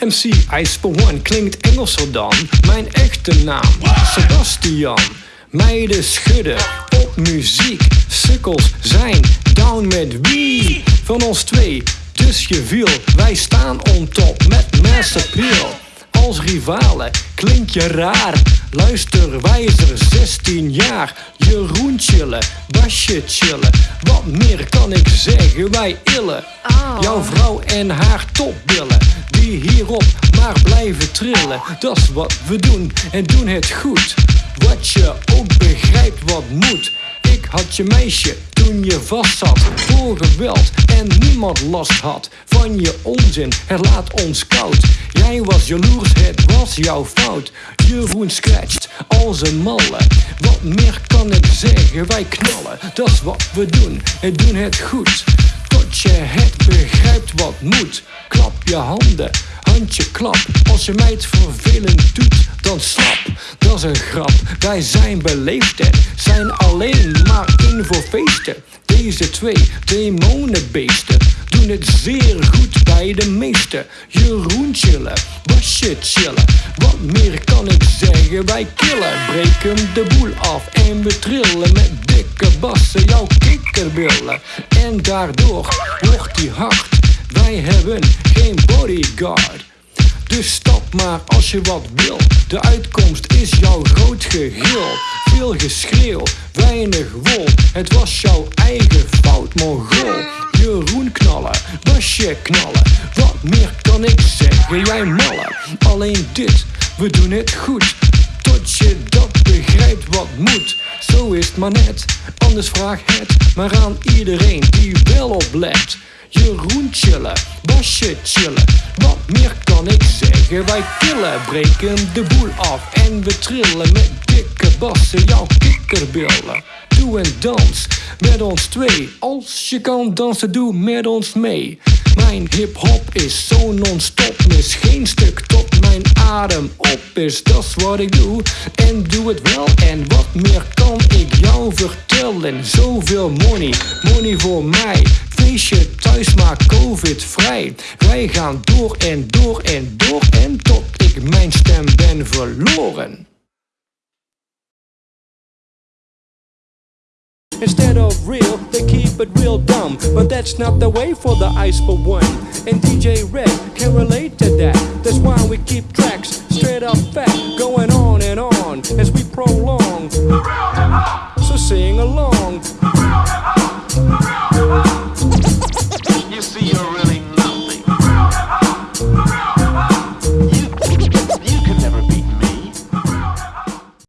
MC Ice for One klinkt Engelser dan mijn echte naam. Sebastian. Meiden schudden op muziek. Sukkels zijn down met wie? Van ons twee, dus je viel. Wij staan on top met mass appeal. Als rivalen klink je raar. Luister wijzer 16 jaar. Jeroen chillen, Basje chillen. Wat meer kan ik zeggen, wij illen. Jouw vrouw en haar topbillen. Die hierop maar blijven trillen. Dat is wat we doen en doen het goed. Wat je ook begrijpt wat moet. Had je meisje toen je vast zat voor geweld en niemand last had van je onzin. Het laat ons koud. Jij was jaloers, het was jouw fout. Jeroen scratcht als een malle. Wat meer kan ik zeggen? Wij knallen, dat is wat we doen en doen het goed. Tot je het begrijpt wat moet. Klap je handen, klap. Als je mij het vervelend doet, dan slap. Dat is een grap. Wij zijn beleefd zijn alleen maar in voor feesten. Deze twee demonenbeesten doen het zeer goed bij de meesten. Jeroen chillen, Basje chillen. Wat meer kan ik zeggen? Wij killen, breken de boel af en we trillen met dikke bassen jouw kikkerbillen. En daardoor wordt die hard. Wij hebben geen bodyguard. Dus stap maar als je wat wil. De uitkomst is jouw groot geheel. Veel geschreeuw, weinig wol. Het was jouw eigen fout, mongool. Jeroen knallen, Basje knallen. Wat meer kan ik zeggen, jij mallen. Alleen dit, we doen het goed. Tot je dat begrijpt wat moet. Zo is het maar net, anders vraag het maar aan iedereen die wel oplet. Jeroen chillen, Basje chillen. Wat meer kan ik zeggen? Wij killen, breken de boel af en we trillen met dikke bassen jouw kikkerbillen. Doe en dans met ons twee. Als je kan dansen, doe met ons mee. Mijn hip-hop is zo non-stop, mis geen stuk tot mijn adem op is. Dat is wat ik doe en doe het wel. En wat meer kan ik jou vertellen? Zoveel money, money voor mij. Feestje thuis, maar covid vrij. Wij gaan door en door en door en tot ik mijn stem ben verloren. Instead of real, they keep it real dumb. But that's not the way for the ice for one. And DJ Red can relate to that. That's why we keep tracks straight up fat, going on and on as we prolong. sing along. You see, you're